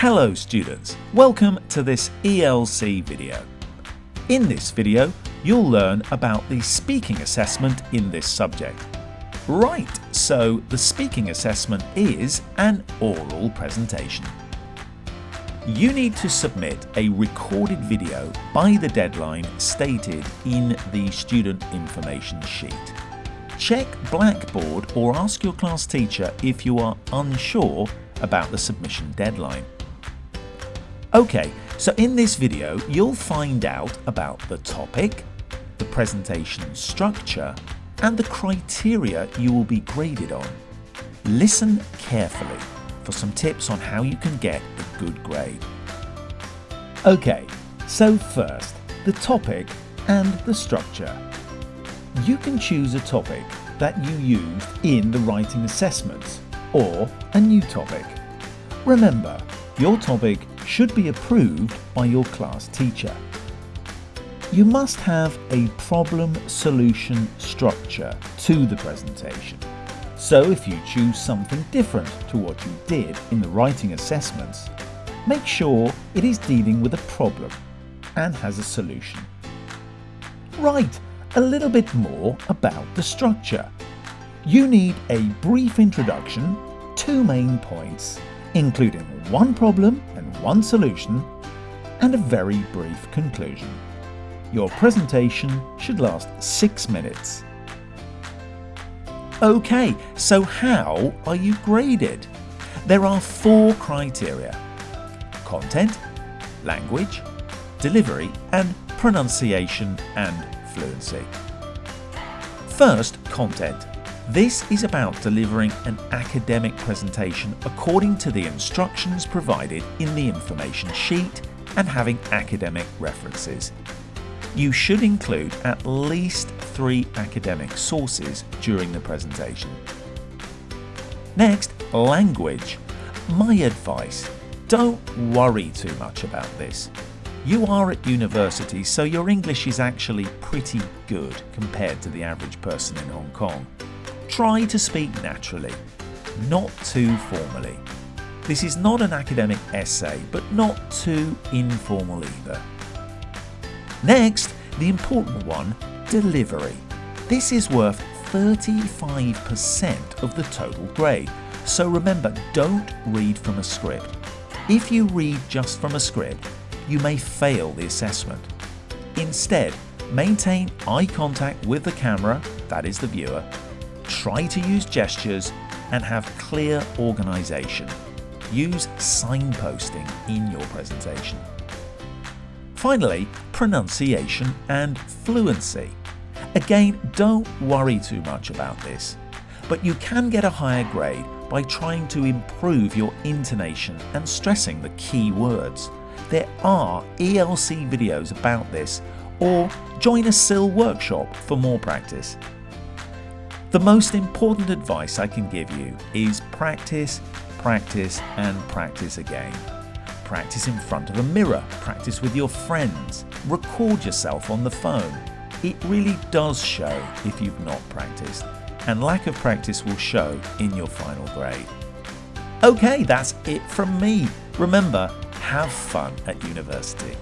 Hello students, welcome to this ELC video. In this video, you'll learn about the speaking assessment in this subject. Right, so the speaking assessment is an oral presentation. You need to submit a recorded video by the deadline stated in the student information sheet. Check Blackboard or ask your class teacher if you are unsure about the submission deadline. Okay, so in this video you'll find out about the topic, the presentation structure and the criteria you will be graded on. Listen carefully for some tips on how you can get a good grade. Okay, so first, the topic and the structure. You can choose a topic that you used in the writing assessments or a new topic. Remember, your topic should be approved by your class teacher. You must have a problem-solution structure to the presentation. So if you choose something different to what you did in the writing assessments, make sure it is dealing with a problem and has a solution. Right, a little bit more about the structure. You need a brief introduction, two main points, including one problem one solution, and a very brief conclusion. Your presentation should last six minutes. Okay, so how are you graded? There are four criteria. Content, language, delivery and pronunciation and fluency. First, content. This is about delivering an academic presentation according to the instructions provided in the information sheet and having academic references. You should include at least three academic sources during the presentation. Next, language. My advice, don't worry too much about this. You are at university, so your English is actually pretty good compared to the average person in Hong Kong. Try to speak naturally, not too formally. This is not an academic essay, but not too informal either. Next, the important one, delivery. This is worth 35% of the total grade, so remember don't read from a script. If you read just from a script, you may fail the assessment. Instead, maintain eye contact with the camera, that is the viewer, try to use gestures and have clear organisation. Use signposting in your presentation. Finally, pronunciation and fluency. Again, don't worry too much about this, but you can get a higher grade by trying to improve your intonation and stressing the key words. There are ELC videos about this or join a CILL workshop for more practice. The most important advice I can give you is practice, practice and practice again. Practice in front of a mirror, practice with your friends, record yourself on the phone. It really does show if you've not practiced and lack of practice will show in your final grade. Okay, that's it from me. Remember, have fun at university.